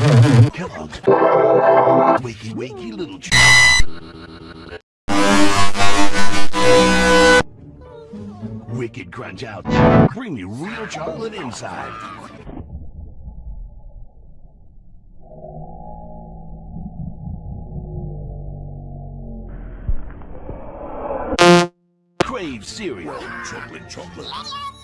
Kellogg's. Wakey, wakey, little ch Wicked crunch out. Creamy real chocolate inside. Crave cereal. Chocolate, chocolate.